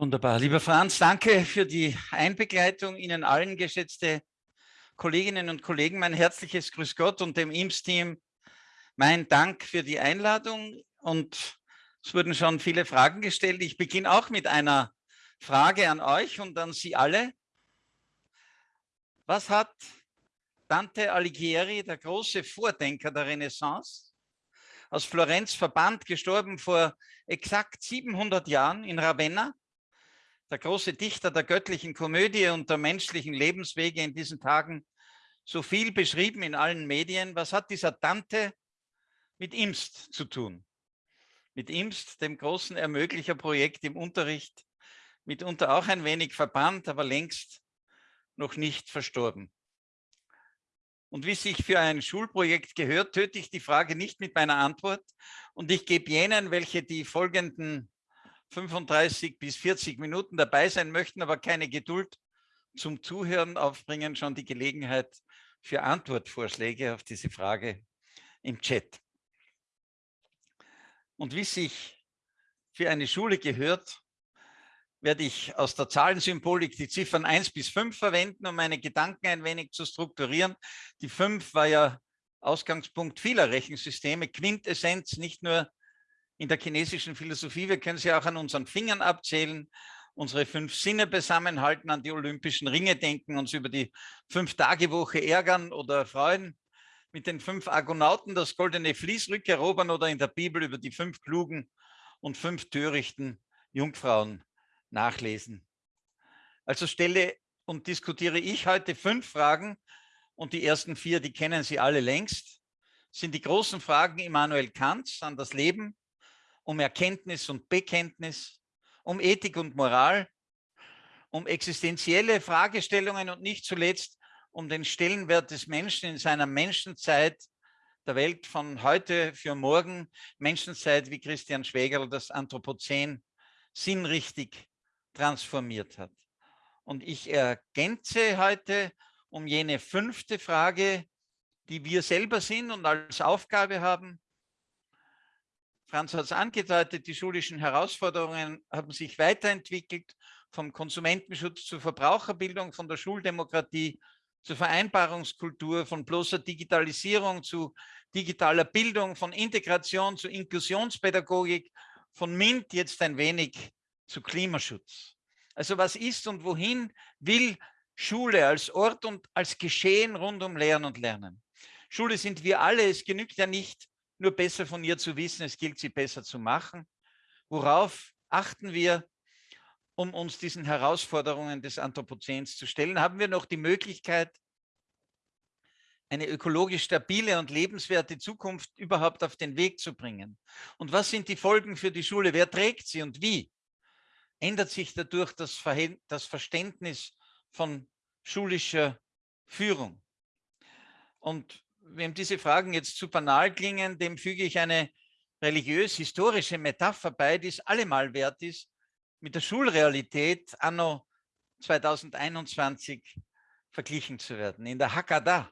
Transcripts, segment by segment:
Wunderbar. Lieber Franz, danke für die Einbegleitung. Ihnen allen, geschätzte Kolleginnen und Kollegen, mein herzliches Grüß Gott und dem IMS-Team mein Dank für die Einladung. Und es wurden schon viele Fragen gestellt. Ich beginne auch mit einer Frage an euch und an Sie alle. Was hat Dante Alighieri, der große Vordenker der Renaissance, aus Florenz verbannt, gestorben vor exakt 700 Jahren in Ravenna, der große Dichter der göttlichen Komödie und der menschlichen Lebenswege in diesen Tagen so viel beschrieben in allen Medien. Was hat dieser Dante mit IMST zu tun? Mit IMST, dem großen Ermöglicher-Projekt im Unterricht, mitunter auch ein wenig verbannt, aber längst noch nicht verstorben. Und wie sich für ein Schulprojekt gehört, töte ich die Frage nicht mit meiner Antwort und ich gebe jenen, welche die folgenden 35 bis 40 Minuten dabei sein möchten, aber keine Geduld zum Zuhören aufbringen, schon die Gelegenheit für Antwortvorschläge auf diese Frage im Chat. Und wie sich für eine Schule gehört, werde ich aus der Zahlensymbolik die Ziffern 1 bis 5 verwenden, um meine Gedanken ein wenig zu strukturieren. Die 5 war ja Ausgangspunkt vieler Rechensysteme, Quintessenz nicht nur in der chinesischen Philosophie. Wir können sie auch an unseren Fingern abzählen, unsere fünf Sinne zusammenhalten, an die Olympischen Ringe denken, uns über die Fünf-Tage-Woche ärgern oder freuen, mit den fünf Argonauten das goldene Vlies rückerobern oder in der Bibel über die fünf klugen und fünf törichten Jungfrauen nachlesen. Also stelle und diskutiere ich heute fünf Fragen und die ersten vier, die kennen Sie alle längst, sind die großen Fragen Immanuel Kants an das Leben, um Erkenntnis und Bekenntnis, um Ethik und Moral, um existenzielle Fragestellungen und nicht zuletzt um den Stellenwert des Menschen in seiner Menschenzeit, der Welt von heute für morgen, Menschenzeit, wie Christian Schwegel das Anthropozän sinnrichtig transformiert hat. Und ich ergänze heute um jene fünfte Frage, die wir selber sind und als Aufgabe haben, Franz hat es angedeutet, die schulischen Herausforderungen haben sich weiterentwickelt, vom Konsumentenschutz zur Verbraucherbildung, von der Schuldemokratie zur Vereinbarungskultur, von bloßer Digitalisierung zu digitaler Bildung, von Integration zu Inklusionspädagogik, von MINT jetzt ein wenig zu Klimaschutz. Also was ist und wohin will Schule als Ort und als Geschehen rund um Lehren und Lernen? Schule sind wir alle, es genügt ja nicht, nur besser von ihr zu wissen, es gilt, sie besser zu machen. Worauf achten wir, um uns diesen Herausforderungen des Anthropozäns zu stellen? Haben wir noch die Möglichkeit, eine ökologisch stabile und lebenswerte Zukunft überhaupt auf den Weg zu bringen? Und was sind die Folgen für die Schule? Wer trägt sie und wie? Ändert sich dadurch das, das Verständnis von schulischer Führung? Und wem diese Fragen jetzt zu banal klingen, dem füge ich eine religiös-historische Metapher bei, die es allemal wert ist, mit der Schulrealität anno 2021 verglichen zu werden. In der Haggadah,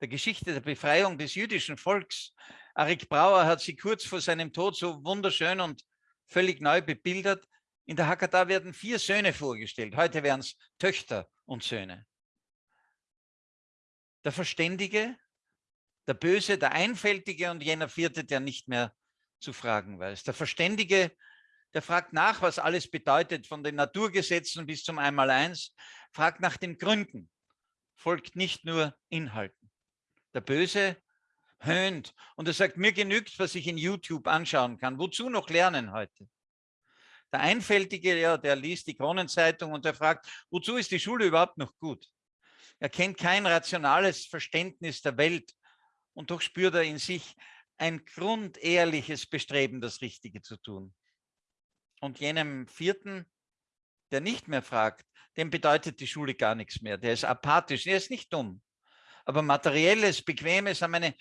der Geschichte der Befreiung des jüdischen Volks, Arik Brauer hat sie kurz vor seinem Tod so wunderschön und völlig neu bebildert. In der Haggadah werden vier Söhne vorgestellt. Heute wären es Töchter und Söhne. Der Verständige, der Böse, der Einfältige und jener Vierte, der nicht mehr zu fragen weiß. Der Verständige, der fragt nach, was alles bedeutet, von den Naturgesetzen bis zum Einmaleins, fragt nach den Gründen, folgt nicht nur Inhalten. Der Böse höhnt und er sagt, mir genügt, was ich in YouTube anschauen kann. Wozu noch lernen heute? Der Einfältige, ja, der liest die Kronenzeitung und der fragt, wozu ist die Schule überhaupt noch gut? Er kennt kein rationales Verständnis der Welt und doch spürt er in sich ein grundehrliches Bestreben, das Richtige zu tun. Und jenem vierten, der nicht mehr fragt, dem bedeutet die Schule gar nichts mehr. Der ist apathisch, er ist nicht dumm. Aber materielles, bequemes haben eine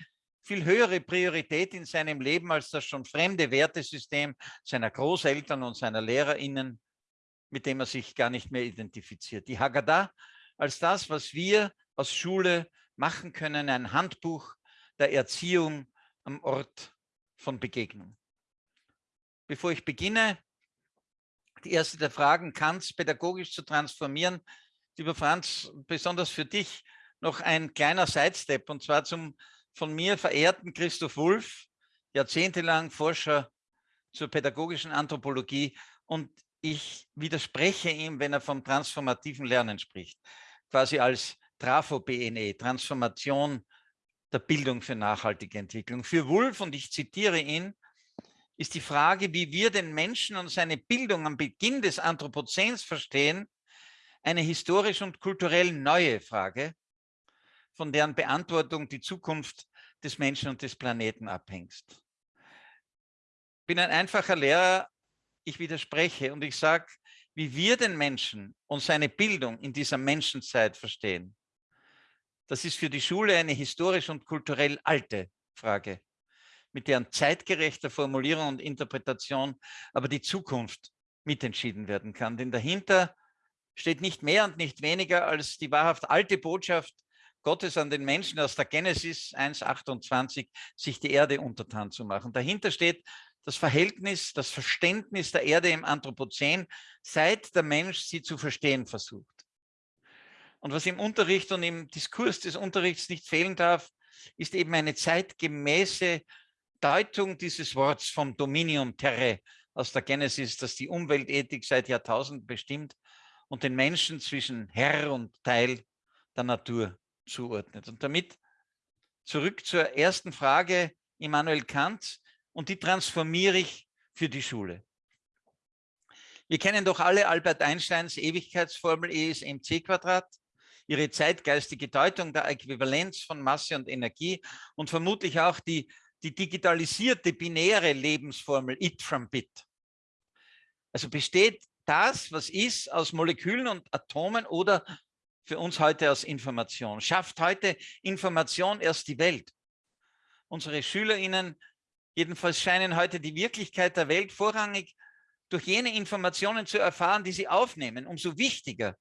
viel höhere Priorität in seinem Leben als das schon fremde Wertesystem seiner Großeltern und seiner LehrerInnen, mit dem er sich gar nicht mehr identifiziert. Die Haggadah als das, was wir aus Schule machen können, ein Handbuch der Erziehung am Ort von Begegnung. Bevor ich beginne, die erste der Fragen, Kants pädagogisch zu transformieren. Lieber Franz, besonders für dich noch ein kleiner Sidestep und zwar zum von mir verehrten Christoph Wulff, jahrzehntelang Forscher zur pädagogischen Anthropologie und ich widerspreche ihm, wenn er vom transformativen Lernen spricht, quasi als Trafo-BNE, Transformation der Bildung für nachhaltige Entwicklung. Für Wulff, und ich zitiere ihn, ist die Frage, wie wir den Menschen und seine Bildung am Beginn des Anthropozäns verstehen, eine historisch und kulturell neue Frage, von deren Beantwortung die Zukunft des Menschen und des Planeten abhängt. Ich bin ein einfacher Lehrer, ich widerspreche und ich sage, wie wir den Menschen und seine Bildung in dieser Menschenzeit verstehen, das ist für die Schule eine historisch und kulturell alte Frage mit deren zeitgerechter Formulierung und Interpretation aber die Zukunft mitentschieden werden kann. Denn dahinter steht nicht mehr und nicht weniger als die wahrhaft alte Botschaft Gottes an den Menschen aus der Genesis 1.28, sich die Erde untertan zu machen. Dahinter steht das Verhältnis, das Verständnis der Erde im Anthropozän, seit der Mensch sie zu verstehen versucht. Und was im Unterricht und im Diskurs des Unterrichts nicht fehlen darf, ist eben eine zeitgemäße Deutung dieses Worts vom Dominium Terre aus der Genesis, das die Umweltethik seit Jahrtausenden bestimmt und den Menschen zwischen Herr und Teil der Natur zuordnet. Und damit zurück zur ersten Frage Immanuel Kant und die transformiere ich für die Schule. Wir kennen doch alle Albert Einsteins Ewigkeitsformel E ist mc Quadrat, ihre zeitgeistige Deutung der Äquivalenz von Masse und Energie und vermutlich auch die die digitalisierte binäre Lebensformel it from bit. Also besteht das, was ist, aus Molekülen und Atomen oder für uns heute aus Information. Schafft heute Information erst die Welt. Unsere SchülerInnen jedenfalls scheinen heute die Wirklichkeit der Welt vorrangig durch jene Informationen zu erfahren, die sie aufnehmen. Umso wichtiger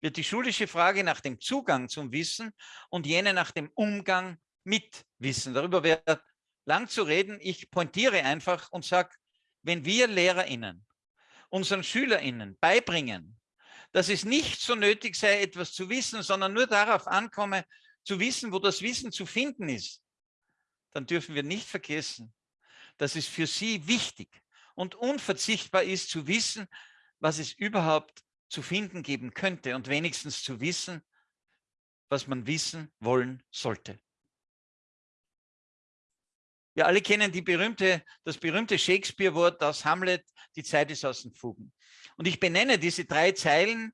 wird die schulische Frage nach dem Zugang zum Wissen und jene nach dem Umgang mit Wissen. Darüber wird lang zu reden. Ich pointiere einfach und sage, wenn wir LehrerInnen unseren SchülerInnen beibringen, dass es nicht so nötig sei, etwas zu wissen, sondern nur darauf ankomme, zu wissen, wo das Wissen zu finden ist, dann dürfen wir nicht vergessen, dass es für sie wichtig und unverzichtbar ist, zu wissen, was es überhaupt zu finden geben könnte und wenigstens zu wissen, was man wissen wollen sollte. Wir alle kennen berühmte, das berühmte Shakespeare-Wort aus Hamlet, die Zeit ist aus den Fugen. Und ich benenne diese drei Zeilen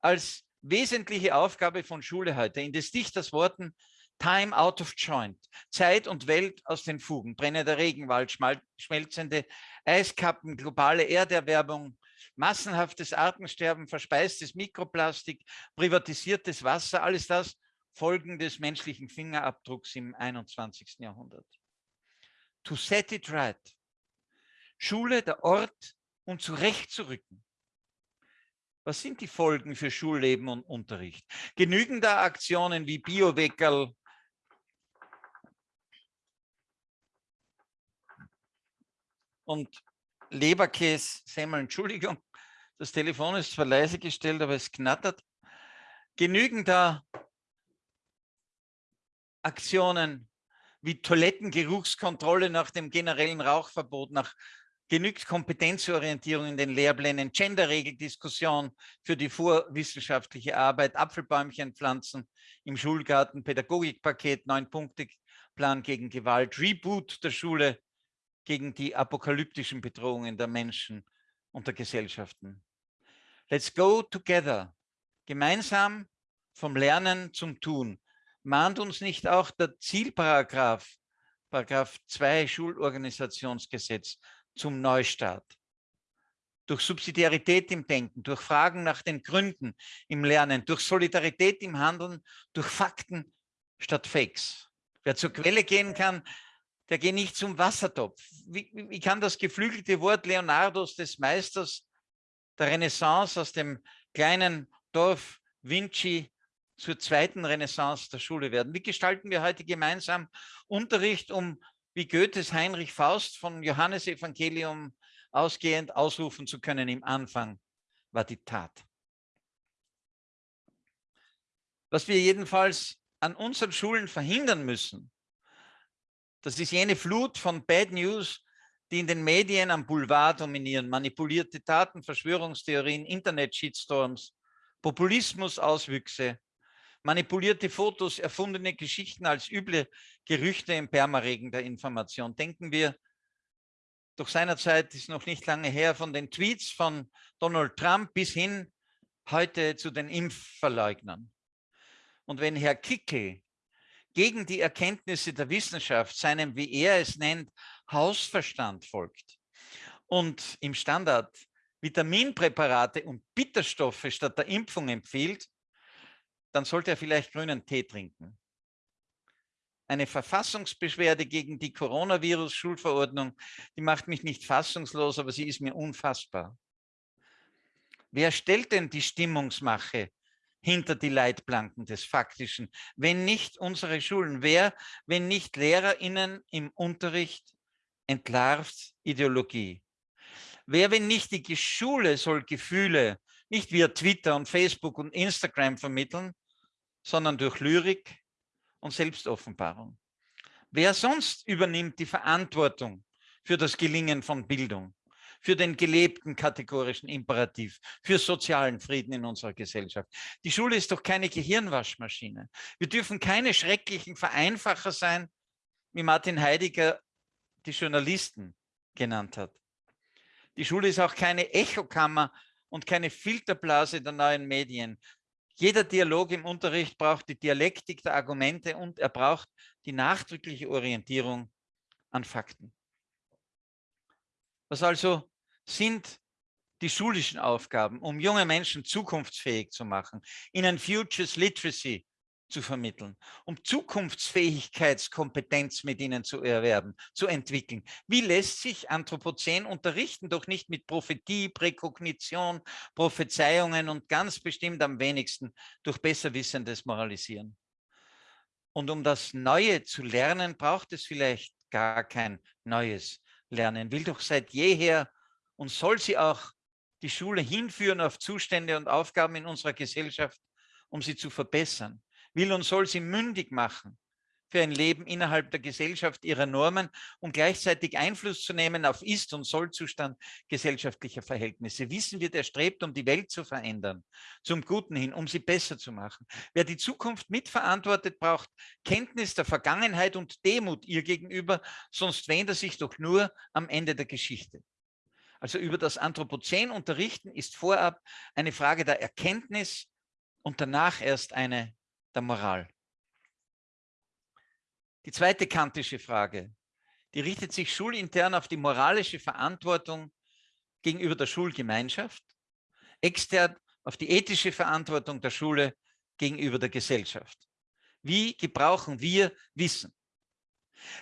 als wesentliche Aufgabe von Schule heute. In des Dichters Worten Time out of joint, Zeit und Welt aus den Fugen, brennender Regenwald, schmelzende Eiskappen, globale Erderwärmung, massenhaftes Artensterben, verspeistes Mikroplastik, privatisiertes Wasser, alles das Folgen des menschlichen Fingerabdrucks im 21. Jahrhundert to set it right. Schule, der Ort, um zurechtzurücken. Was sind die Folgen für Schulleben und Unterricht? Genügen da Aktionen wie Bioweckerl, und Leberkäse, Semmel, Entschuldigung, das Telefon ist zwar leise gestellt, aber es knattert. Genügen da Aktionen wie Toilettengeruchskontrolle nach dem generellen Rauchverbot, nach genügt Kompetenzorientierung in den Lehrplänen, Genderregeldiskussion für die vorwissenschaftliche Arbeit, Apfelbäumchen pflanzen im Schulgarten, Pädagogikpaket, Neun-Punkte-Plan gegen Gewalt, Reboot der Schule gegen die apokalyptischen Bedrohungen der Menschen und der Gesellschaften. Let's go together. Gemeinsam vom Lernen zum Tun mahnt uns nicht auch der Zielparagraph, Paragraph 2 Schulorganisationsgesetz zum Neustart? Durch Subsidiarität im Denken, durch Fragen nach den Gründen im Lernen, durch Solidarität im Handeln, durch Fakten statt Fakes. Wer zur Quelle gehen kann, der geht nicht zum Wassertopf. Wie, wie kann das geflügelte Wort Leonardos des Meisters der Renaissance aus dem kleinen Dorf Vinci zur zweiten Renaissance der Schule werden. Wie gestalten wir heute gemeinsam Unterricht, um wie Goethes Heinrich Faust von Johannes Evangelium ausgehend ausrufen zu können im Anfang war die Tat. Was wir jedenfalls an unseren Schulen verhindern müssen, das ist jene Flut von Bad News, die in den Medien am Boulevard dominieren. Manipulierte Daten, Verschwörungstheorien, Internet-Shitstorms, Populismus-Auswüchse, manipulierte Fotos, erfundene Geschichten als üble Gerüchte im Permaregen der Information. Denken wir, doch seinerzeit ist noch nicht lange her, von den Tweets von Donald Trump bis hin heute zu den Impfverleugnern. Und wenn Herr Kickel gegen die Erkenntnisse der Wissenschaft seinem, wie er es nennt, Hausverstand folgt und im Standard Vitaminpräparate und Bitterstoffe statt der Impfung empfiehlt, dann sollte er vielleicht grünen Tee trinken. Eine Verfassungsbeschwerde gegen die Coronavirus-Schulverordnung, die macht mich nicht fassungslos, aber sie ist mir unfassbar. Wer stellt denn die Stimmungsmache hinter die Leitplanken des Faktischen, wenn nicht unsere Schulen? Wer, wenn nicht LehrerInnen im Unterricht, entlarvt Ideologie? Wer, wenn nicht die Schule, soll Gefühle nicht via Twitter und Facebook und Instagram vermitteln, sondern durch Lyrik und Selbstoffenbarung. Wer sonst übernimmt die Verantwortung für das Gelingen von Bildung, für den gelebten kategorischen Imperativ, für sozialen Frieden in unserer Gesellschaft? Die Schule ist doch keine Gehirnwaschmaschine. Wir dürfen keine schrecklichen Vereinfacher sein, wie Martin Heidegger die Journalisten genannt hat. Die Schule ist auch keine Echokammer und keine Filterblase der neuen Medien, jeder Dialog im Unterricht braucht die Dialektik der Argumente und er braucht die nachdrückliche Orientierung an Fakten. Was also sind die schulischen Aufgaben, um junge Menschen zukunftsfähig zu machen, ihnen Futures Literacy zu vermitteln, um Zukunftsfähigkeitskompetenz mit ihnen zu erwerben, zu entwickeln. Wie lässt sich Anthropozän unterrichten? Doch nicht mit Prophetie, Präkognition, Prophezeiungen und ganz bestimmt am wenigsten durch besserwissendes Moralisieren. Und um das Neue zu lernen, braucht es vielleicht gar kein neues Lernen. Will doch seit jeher und soll sie auch die Schule hinführen auf Zustände und Aufgaben in unserer Gesellschaft, um sie zu verbessern will und soll sie mündig machen für ein Leben innerhalb der Gesellschaft ihrer Normen und gleichzeitig Einfluss zu nehmen auf Ist- und Sollzustand gesellschaftlicher Verhältnisse. Wissen wir, der strebt, um die Welt zu verändern, zum Guten hin, um sie besser zu machen. Wer die Zukunft mitverantwortet, braucht Kenntnis der Vergangenheit und Demut ihr gegenüber, sonst wähnt er sich doch nur am Ende der Geschichte. Also über das Anthropozän unterrichten ist vorab eine Frage der Erkenntnis und danach erst eine der Moral. Die zweite kantische Frage, die richtet sich schulintern auf die moralische Verantwortung gegenüber der Schulgemeinschaft, extern auf die ethische Verantwortung der Schule gegenüber der Gesellschaft. Wie gebrauchen wir Wissen?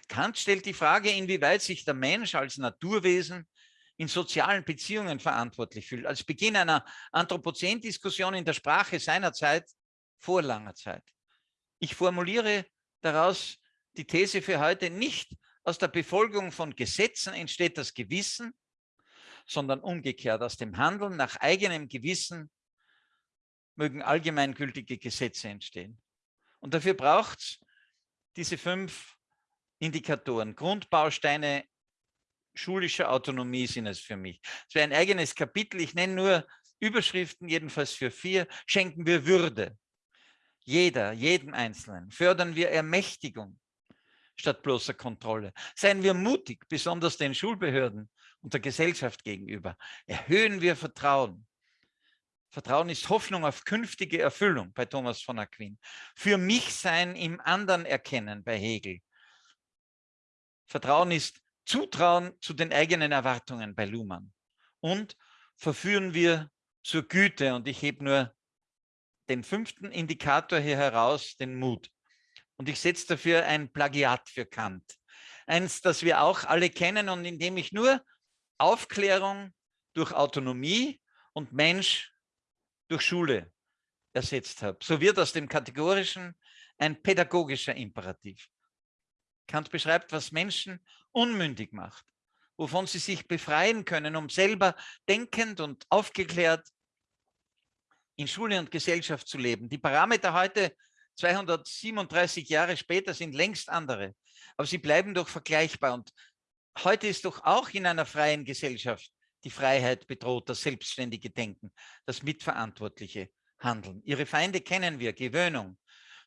Kant stellt die Frage, inwieweit sich der Mensch als Naturwesen in sozialen Beziehungen verantwortlich fühlt. Als Beginn einer Anthropozän-Diskussion in der Sprache seiner Zeit vor langer Zeit. Ich formuliere daraus die These für heute, nicht aus der Befolgung von Gesetzen entsteht das Gewissen, sondern umgekehrt aus dem Handeln nach eigenem Gewissen mögen allgemeingültige Gesetze entstehen. Und dafür braucht es diese fünf Indikatoren, Grundbausteine schulischer Autonomie sind es für mich. Es wäre ein eigenes Kapitel, ich nenne nur Überschriften, jedenfalls für vier, schenken wir Würde jeder, jedem Einzelnen. Fördern wir Ermächtigung statt bloßer Kontrolle. Seien wir mutig, besonders den Schulbehörden und der Gesellschaft gegenüber. Erhöhen wir Vertrauen. Vertrauen ist Hoffnung auf künftige Erfüllung bei Thomas von Aquin. Für mich sein im anderen erkennen bei Hegel. Vertrauen ist Zutrauen zu den eigenen Erwartungen bei Luhmann. Und verführen wir zur Güte. Und ich hebe nur den fünften Indikator hier heraus, den Mut. Und ich setze dafür ein Plagiat für Kant. Eins, das wir auch alle kennen und in dem ich nur Aufklärung durch Autonomie und Mensch durch Schule ersetzt habe. So wird aus dem Kategorischen ein pädagogischer Imperativ. Kant beschreibt, was Menschen unmündig macht, wovon sie sich befreien können, um selber denkend und aufgeklärt in Schule und Gesellschaft zu leben. Die Parameter heute, 237 Jahre später, sind längst andere, aber sie bleiben doch vergleichbar. Und heute ist doch auch in einer freien Gesellschaft die Freiheit bedroht, das selbstständige Denken, das mitverantwortliche Handeln. Ihre Feinde kennen wir, Gewöhnung,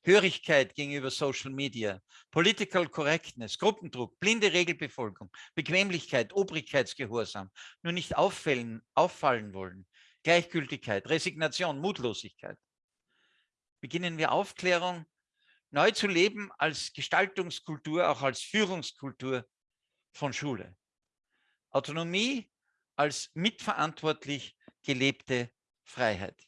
Hörigkeit gegenüber Social Media, Political Correctness, Gruppendruck, blinde Regelbefolgung, Bequemlichkeit, Obrigkeitsgehorsam, nur nicht auffallen, auffallen wollen, Gleichgültigkeit, Resignation, Mutlosigkeit. Beginnen wir Aufklärung neu zu leben als Gestaltungskultur, auch als Führungskultur von Schule. Autonomie als mitverantwortlich gelebte Freiheit.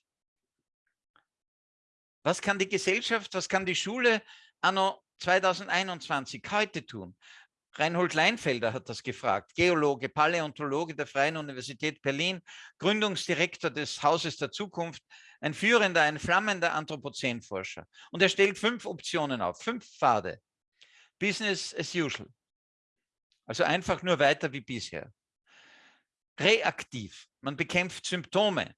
Was kann die Gesellschaft, was kann die Schule anno 2021 heute tun? Reinhold Leinfelder hat das gefragt, Geologe, Paläontologe der Freien Universität Berlin, Gründungsdirektor des Hauses der Zukunft, ein führender, ein flammender Anthropozänforscher. Und er stellt fünf Optionen auf, fünf Pfade. Business as usual. Also einfach nur weiter wie bisher. Reaktiv. Man bekämpft Symptome.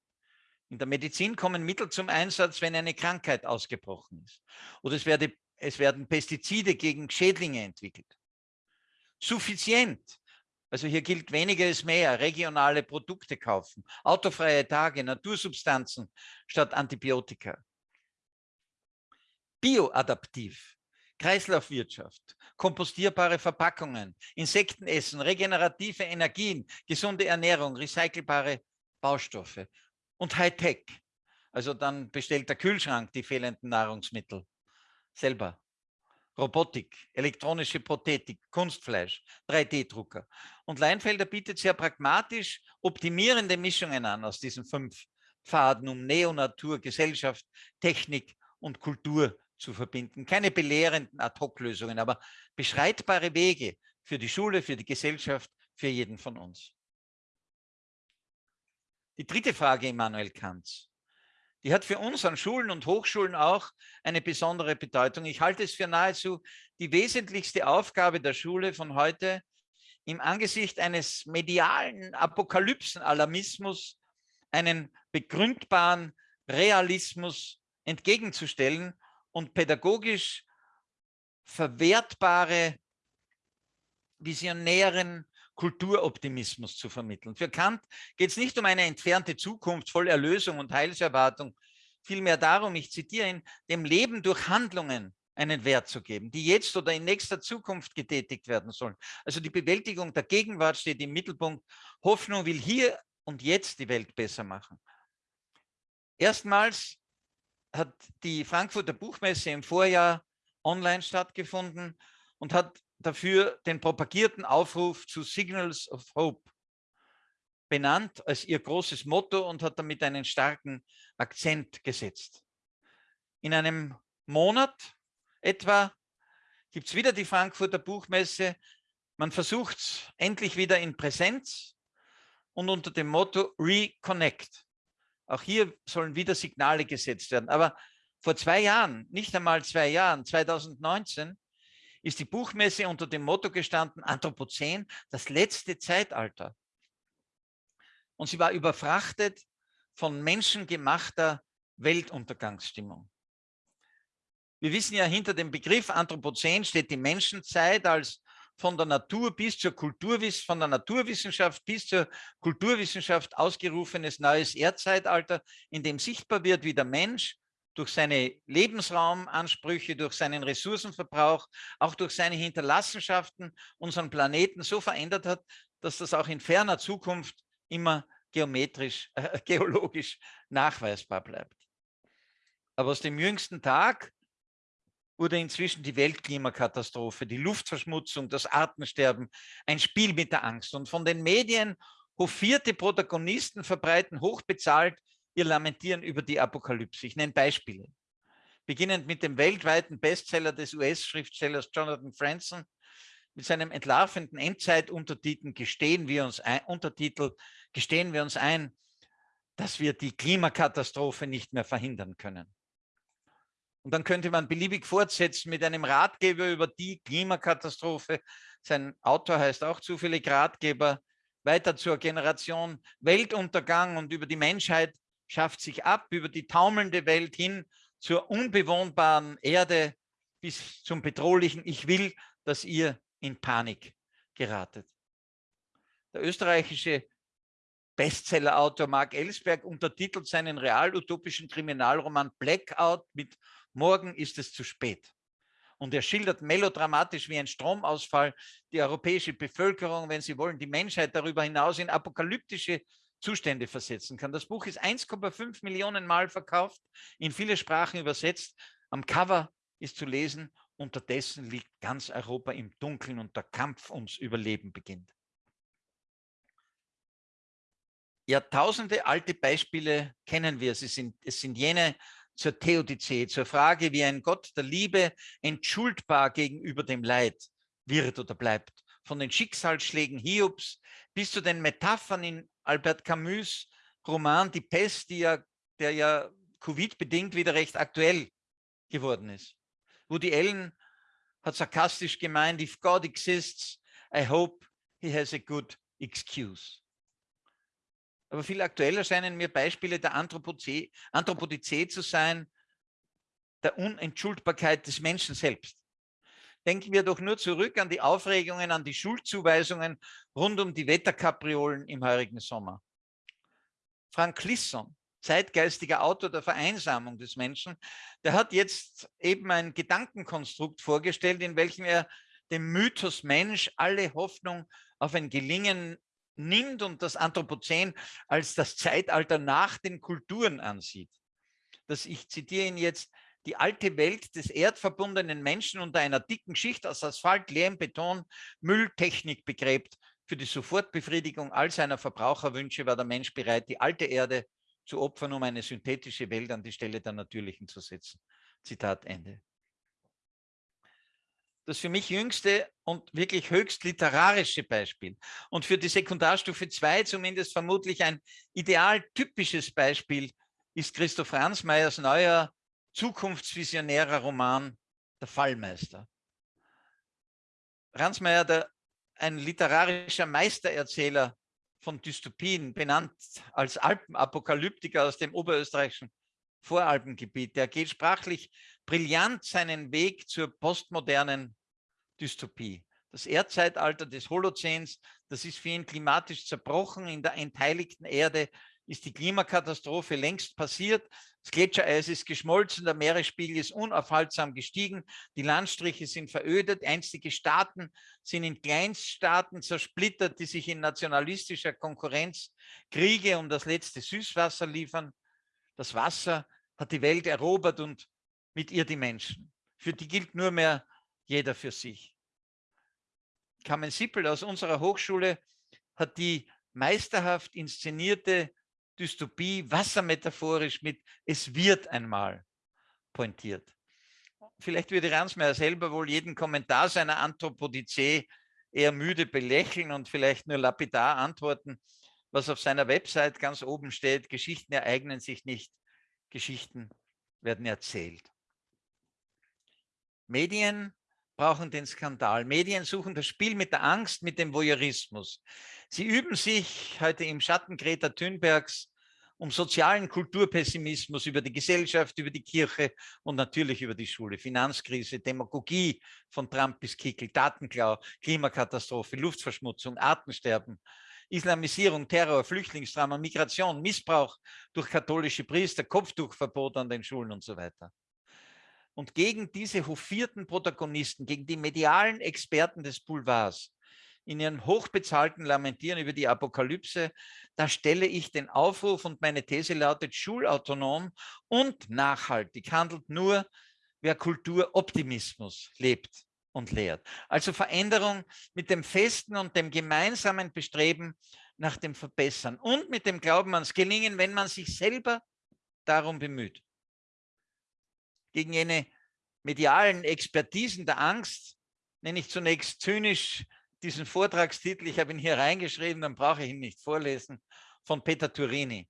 In der Medizin kommen Mittel zum Einsatz, wenn eine Krankheit ausgebrochen ist. Oder es, werde, es werden Pestizide gegen Schädlinge entwickelt. Suffizient. Also hier gilt weniger ist mehr, regionale Produkte kaufen, autofreie Tage, Natursubstanzen statt Antibiotika. Bioadaptiv. Kreislaufwirtschaft, kompostierbare Verpackungen, Insektenessen, regenerative Energien, gesunde Ernährung, recycelbare Baustoffe und Hightech. Also dann bestellt der Kühlschrank die fehlenden Nahrungsmittel selber. Robotik, elektronische Prothetik, Kunstfleisch, 3D-Drucker. Und Leinfelder bietet sehr pragmatisch optimierende Mischungen an aus diesen fünf Pfaden, um Neonatur, Gesellschaft, Technik und Kultur zu verbinden. Keine belehrenden Ad-Hoc-Lösungen, aber beschreitbare Wege für die Schule, für die Gesellschaft, für jeden von uns. Die dritte Frage Immanuel Kants, die hat für uns an Schulen und Hochschulen auch eine besondere Bedeutung. Ich halte es für nahezu die wesentlichste Aufgabe der Schule von heute, im Angesicht eines medialen Apokalypsen-Alarmismus einen begründbaren Realismus entgegenzustellen und pädagogisch verwertbare, visionären Kulturoptimismus zu vermitteln. Für Kant geht es nicht um eine entfernte Zukunft voll Erlösung und Heilserwartung, vielmehr darum, ich zitiere ihn, dem Leben durch Handlungen einen Wert zu geben, die jetzt oder in nächster Zukunft getätigt werden sollen. Also die Bewältigung der Gegenwart steht im Mittelpunkt. Hoffnung will hier und jetzt die Welt besser machen. Erstmals hat die Frankfurter Buchmesse im Vorjahr online stattgefunden und hat dafür den propagierten Aufruf zu Signals of Hope benannt als ihr großes Motto und hat damit einen starken Akzent gesetzt. In einem Monat etwa gibt es wieder die Frankfurter Buchmesse. Man versucht endlich wieder in Präsenz und unter dem Motto Reconnect. Auch hier sollen wieder Signale gesetzt werden. Aber vor zwei Jahren, nicht einmal zwei Jahren, 2019, ist die Buchmesse unter dem Motto gestanden, Anthropozän, das letzte Zeitalter. Und sie war überfrachtet von menschengemachter Weltuntergangsstimmung. Wir wissen ja, hinter dem Begriff Anthropozän steht die Menschenzeit als von der Natur bis zur Kulturwissenschaft, von der Naturwissenschaft bis zur Kulturwissenschaft ausgerufenes neues Erdzeitalter, in dem sichtbar wird, wie der Mensch durch seine Lebensraumansprüche, durch seinen Ressourcenverbrauch, auch durch seine Hinterlassenschaften unseren Planeten so verändert hat, dass das auch in ferner Zukunft immer geometrisch, äh, geologisch nachweisbar bleibt. Aber aus dem jüngsten Tag wurde inzwischen die Weltklimakatastrophe, die Luftverschmutzung, das Artensterben ein Spiel mit der Angst. Und von den Medien hofierte Protagonisten verbreiten hochbezahlt ihr Lamentieren über die Apokalypse. Ich nenne Beispiele. Beginnend mit dem weltweiten Bestseller des US-Schriftstellers Jonathan Franzen mit seinem entlarvenden Endzeituntertitel gestehen wir uns ein, Untertitel gestehen wir uns ein, dass wir die Klimakatastrophe nicht mehr verhindern können. Und dann könnte man beliebig fortsetzen mit einem Ratgeber über die Klimakatastrophe. Sein Autor heißt auch zufällig Ratgeber. Weiter zur Generation Weltuntergang und über die Menschheit schafft sich ab, über die taumelnde Welt hin zur unbewohnbaren Erde bis zum bedrohlichen Ich will, dass ihr in Panik geratet. Der österreichische Bestsellerautor Mark Ellsberg untertitelt seinen real-utopischen Kriminalroman Blackout mit Morgen ist es zu spät. Und er schildert melodramatisch wie ein Stromausfall die europäische Bevölkerung, wenn Sie wollen, die Menschheit darüber hinaus in apokalyptische Zustände versetzen kann. Das Buch ist 1,5 Millionen Mal verkauft, in viele Sprachen übersetzt. Am Cover ist zu lesen, unterdessen liegt ganz Europa im Dunkeln und der Kampf ums Überleben beginnt. Jahrtausende alte Beispiele kennen wir. Sind, es sind jene zur Theodizee, zur Frage, wie ein Gott der Liebe entschuldbar gegenüber dem Leid wird oder bleibt. Von den Schicksalsschlägen Hiobs bis zu den Metaphern in Albert Camus Roman Die Pest, ja, der ja Covid-bedingt wieder recht aktuell geworden ist. Woody Allen hat sarkastisch gemeint, if God exists, I hope he has a good excuse. Aber viel aktueller scheinen mir Beispiele der Anthropozä Anthropodizee zu sein, der Unentschuldbarkeit des Menschen selbst. Denken wir doch nur zurück an die Aufregungen, an die Schuldzuweisungen rund um die Wetterkapriolen im heurigen Sommer. Frank Clisson, zeitgeistiger Autor der Vereinsamung des Menschen, der hat jetzt eben ein Gedankenkonstrukt vorgestellt, in welchem er dem Mythos Mensch alle Hoffnung auf ein Gelingen nimmt und das Anthropozän als das Zeitalter nach den Kulturen ansieht. Das, ich zitiere ihn jetzt, die alte Welt des erdverbundenen Menschen unter einer dicken Schicht aus Asphalt, Lehm, Beton, Mülltechnik begräbt. Für die Sofortbefriedigung all seiner Verbraucherwünsche war der Mensch bereit, die alte Erde zu opfern, um eine synthetische Welt an die Stelle der natürlichen zu setzen. Zitat Ende das für mich jüngste und wirklich höchst literarische Beispiel und für die Sekundarstufe 2 zumindest vermutlich ein ideal typisches Beispiel ist Christoph Ransmayers neuer zukunftsvisionärer Roman Der Fallmeister. Ransmayer, der, ein literarischer Meistererzähler von Dystopien, benannt als Alpenapokalyptiker aus dem oberösterreichischen Voralpengebiet, der geht sprachlich brillant seinen Weg zur postmodernen Dystopie. Das Erdzeitalter des Holozäns, das ist für ihn klimatisch zerbrochen. In der entheiligten Erde ist die Klimakatastrophe längst passiert. Das Gletschereis ist geschmolzen, der Meeresspiegel ist unaufhaltsam gestiegen, die Landstriche sind verödet, einstige Staaten sind in Kleinststaaten zersplittert, die sich in nationalistischer Konkurrenz Kriege um das letzte Süßwasser liefern. Das Wasser hat die Welt erobert und mit ihr die Menschen. Für die gilt nur mehr jeder für sich. Carmen Sippel aus unserer Hochschule hat die meisterhaft inszenierte Dystopie wassermetaphorisch mit Es wird einmal pointiert. Vielleicht würde Ransmayr selber wohl jeden Kommentar seiner Anthropodizee eher müde belächeln und vielleicht nur lapidar antworten, was auf seiner Website ganz oben steht, Geschichten ereignen sich nicht, Geschichten werden erzählt. Medien brauchen den Skandal. Medien suchen das Spiel mit der Angst, mit dem Voyeurismus. Sie üben sich heute im Schatten Greta Thunbergs um sozialen Kulturpessimismus über die Gesellschaft, über die Kirche und natürlich über die Schule. Finanzkrise, Demagogie von Trump bis Kickel, Datenklau, Klimakatastrophe, Luftverschmutzung, Artensterben, Islamisierung, Terror, Flüchtlingsdrama, Migration, Missbrauch durch katholische Priester, Kopftuchverbot an den Schulen und so weiter. Und gegen diese hofierten Protagonisten, gegen die medialen Experten des Boulevards, in ihren hochbezahlten Lamentieren über die Apokalypse, da stelle ich den Aufruf und meine These lautet, schulautonom und nachhaltig handelt nur, wer Kulturoptimismus lebt und lehrt. Also Veränderung mit dem festen und dem gemeinsamen Bestreben nach dem Verbessern und mit dem Glauben ans Gelingen, wenn man sich selber darum bemüht gegen jene medialen Expertisen der Angst, nenne ich zunächst zynisch diesen Vortragstitel, ich habe ihn hier reingeschrieben, dann brauche ich ihn nicht vorlesen, von Peter Turini.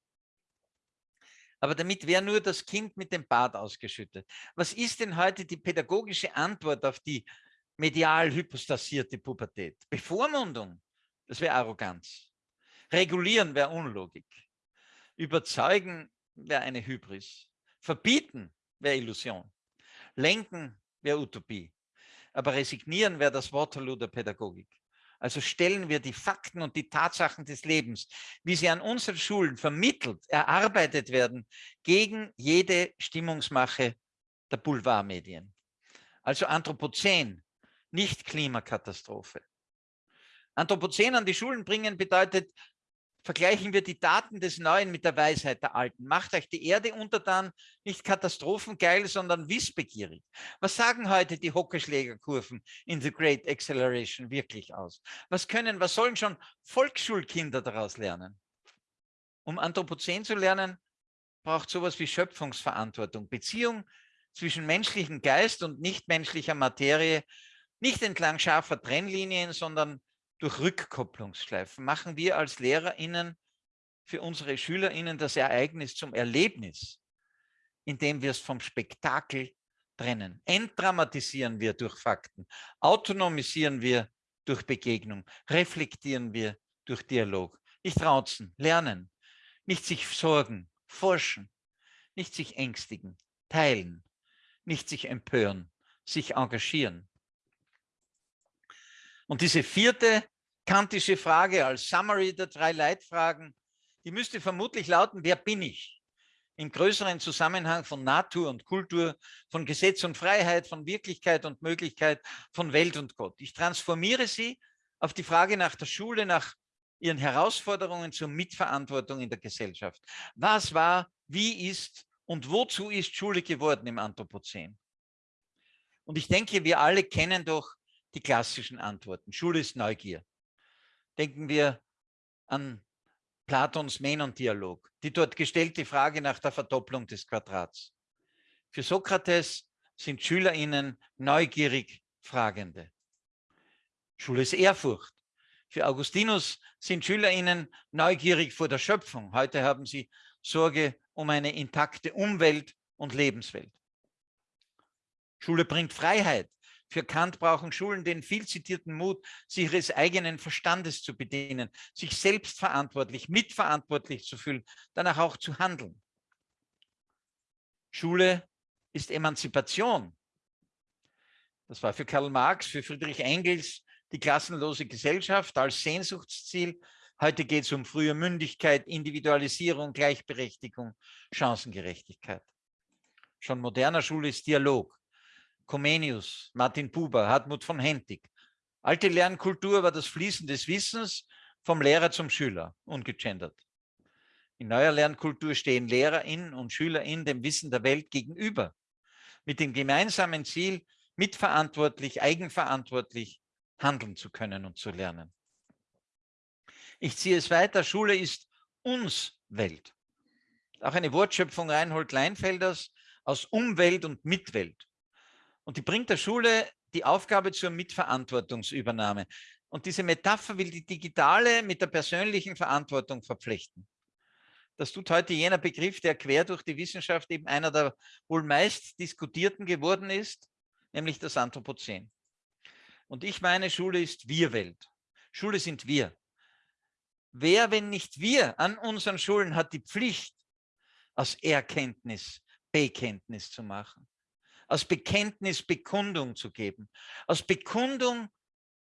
Aber damit wäre nur das Kind mit dem Bad ausgeschüttet. Was ist denn heute die pädagogische Antwort auf die medial hypostasierte Pubertät? Bevormundung, das wäre Arroganz. Regulieren wäre Unlogik. Überzeugen wäre eine Hybris. Verbieten wäre Illusion. Lenken wäre Utopie. Aber resignieren wäre das Waterloo der Pädagogik. Also stellen wir die Fakten und die Tatsachen des Lebens, wie sie an unseren Schulen vermittelt, erarbeitet werden, gegen jede Stimmungsmache der Boulevardmedien. Also Anthropozän, nicht Klimakatastrophe. Anthropozän an die Schulen bringen bedeutet Vergleichen wir die Daten des Neuen mit der Weisheit der Alten. Macht euch die Erde untertan nicht katastrophengeil, sondern wissbegierig. Was sagen heute die Hockeyschlägerkurven in The Great Acceleration wirklich aus? Was können, was sollen schon Volksschulkinder daraus lernen? Um Anthropozän zu lernen, braucht sowas wie Schöpfungsverantwortung, Beziehung zwischen menschlichem Geist und nichtmenschlicher Materie, nicht entlang scharfer Trennlinien, sondern durch Rückkopplungsschleifen machen wir als LehrerInnen für unsere SchülerInnen das Ereignis zum Erlebnis, indem wir es vom Spektakel trennen. Entdramatisieren wir durch Fakten, autonomisieren wir durch Begegnung, reflektieren wir durch Dialog. Nicht rauzen, lernen, nicht sich sorgen, forschen, nicht sich ängstigen, teilen, nicht sich empören, sich engagieren. Und diese vierte kantische Frage als Summary der drei Leitfragen, die müsste vermutlich lauten, wer bin ich? Im größeren Zusammenhang von Natur und Kultur, von Gesetz und Freiheit, von Wirklichkeit und Möglichkeit, von Welt und Gott. Ich transformiere sie auf die Frage nach der Schule, nach ihren Herausforderungen zur Mitverantwortung in der Gesellschaft. Was war, wie ist und wozu ist Schule geworden im Anthropozän? Und ich denke, wir alle kennen doch die klassischen Antworten. Schule ist Neugier. Denken wir an Platons Menon-Dialog, die dort gestellte Frage nach der Verdopplung des Quadrats. Für Sokrates sind SchülerInnen neugierig Fragende. Schule ist Ehrfurcht. Für Augustinus sind SchülerInnen neugierig vor der Schöpfung. Heute haben sie Sorge um eine intakte Umwelt und Lebenswelt. Schule bringt Freiheit. Für Kant brauchen Schulen den viel zitierten Mut, sich ihres eigenen Verstandes zu bedienen, sich selbstverantwortlich, mitverantwortlich zu fühlen, danach auch zu handeln. Schule ist Emanzipation. Das war für Karl Marx, für Friedrich Engels die klassenlose Gesellschaft als Sehnsuchtsziel. Heute geht es um frühe Mündigkeit, Individualisierung, Gleichberechtigung, Chancengerechtigkeit. Schon moderner Schule ist Dialog. Comenius, Martin Buber, Hartmut von Hentig. Alte Lernkultur war das Fließen des Wissens vom Lehrer zum Schüler, ungegendert. In neuer Lernkultur stehen LehrerInnen und SchülerInnen dem Wissen der Welt gegenüber, mit dem gemeinsamen Ziel, mitverantwortlich, eigenverantwortlich handeln zu können und zu lernen. Ich ziehe es weiter, Schule ist uns Welt. Auch eine Wortschöpfung Reinhold Leinfelders aus Umwelt und Mitwelt. Und die bringt der Schule die Aufgabe zur Mitverantwortungsübernahme. Und diese Metapher will die digitale mit der persönlichen Verantwortung verpflichten. Das tut heute jener Begriff, der quer durch die Wissenschaft eben einer der wohl meist diskutierten geworden ist, nämlich das Anthropozän. Und ich meine, Schule ist Wir-Welt. Schule sind wir. Wer, wenn nicht wir, an unseren Schulen hat die Pflicht, aus Erkenntnis Bekenntnis zu machen aus Bekenntnis Bekundung zu geben, aus Bekundung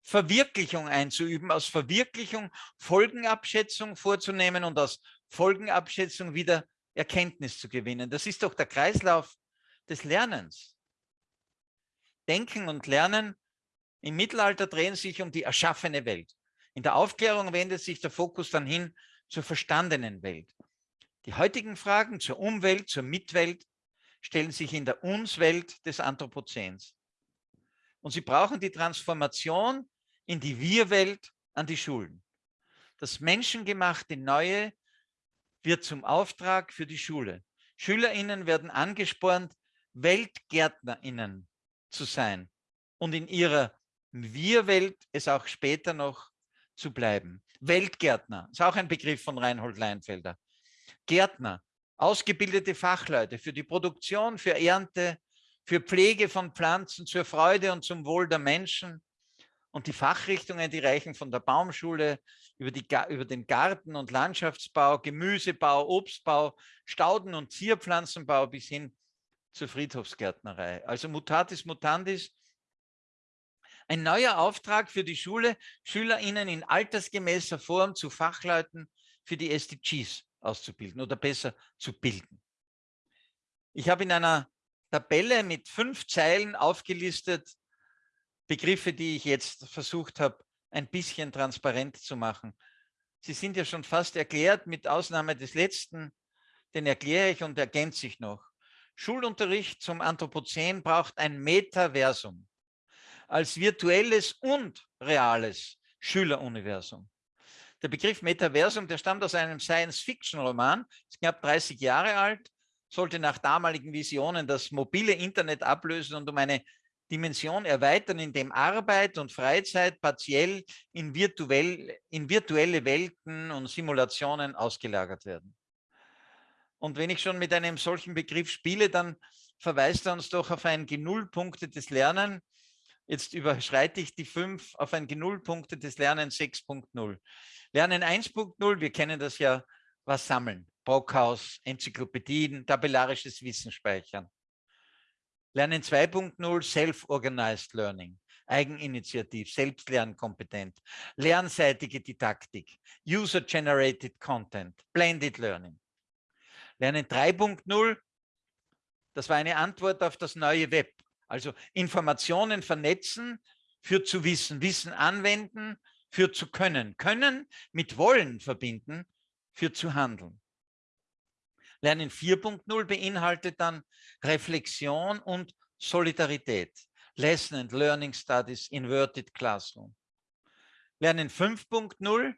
Verwirklichung einzuüben, aus Verwirklichung Folgenabschätzung vorzunehmen und aus Folgenabschätzung wieder Erkenntnis zu gewinnen. Das ist doch der Kreislauf des Lernens. Denken und Lernen im Mittelalter drehen sich um die erschaffene Welt. In der Aufklärung wendet sich der Fokus dann hin zur verstandenen Welt. Die heutigen Fragen zur Umwelt, zur Mitwelt stellen sich in der Uns-Welt des Anthropozäns. Und sie brauchen die Transformation in die Wir-Welt an die Schulen. Das menschengemachte Neue wird zum Auftrag für die Schule. SchülerInnen werden angespornt, WeltgärtnerInnen zu sein und in ihrer Wir-Welt es auch später noch zu bleiben. Weltgärtner ist auch ein Begriff von Reinhold Leinfelder. Gärtner, ausgebildete Fachleute für die Produktion, für Ernte, für Pflege von Pflanzen zur Freude und zum Wohl der Menschen. Und die Fachrichtungen, die reichen von der Baumschule über, die, über den Garten- und Landschaftsbau, Gemüsebau, Obstbau, Stauden- und Zierpflanzenbau bis hin zur Friedhofsgärtnerei. Also mutatis mutandis, ein neuer Auftrag für die Schule, SchülerInnen in altersgemäßer Form zu Fachleuten für die SDGs auszubilden oder besser zu bilden. Ich habe in einer Tabelle mit fünf Zeilen aufgelistet Begriffe, die ich jetzt versucht habe, ein bisschen transparent zu machen. Sie sind ja schon fast erklärt, mit Ausnahme des letzten, den erkläre ich und ergänze ich noch. Schulunterricht zum Anthropozän braucht ein Metaversum als virtuelles und reales Schüleruniversum. Der Begriff Metaversum, der stammt aus einem Science-Fiction-Roman, ist knapp 30 Jahre alt, sollte nach damaligen Visionen das mobile Internet ablösen und um eine Dimension erweitern, indem Arbeit und Freizeit partiell in, virtuell, in virtuelle Welten und Simulationen ausgelagert werden. Und wenn ich schon mit einem solchen Begriff spiele, dann verweist er uns doch auf ein genullpunktetes Lernen. Jetzt überschreite ich die fünf auf ein genullpunktetes Lernen 6.0. Lernen 1.0, wir kennen das ja, was sammeln. Brockhaus, Enzyklopädien, tabellarisches Wissen speichern. Lernen 2.0 Self-Organized Learning, Eigeninitiativ, Selbstlernkompetent, lernseitige Didaktik, User-Generated Content, Blended Learning. Lernen 3.0, das war eine Antwort auf das neue Web. Also Informationen vernetzen, für zu wissen, Wissen anwenden, für zu können, können mit wollen verbinden, für zu handeln. Lernen 4.0 beinhaltet dann Reflexion und Solidarität. Lesson and Learning Studies, Inverted Classroom. Lernen 5.0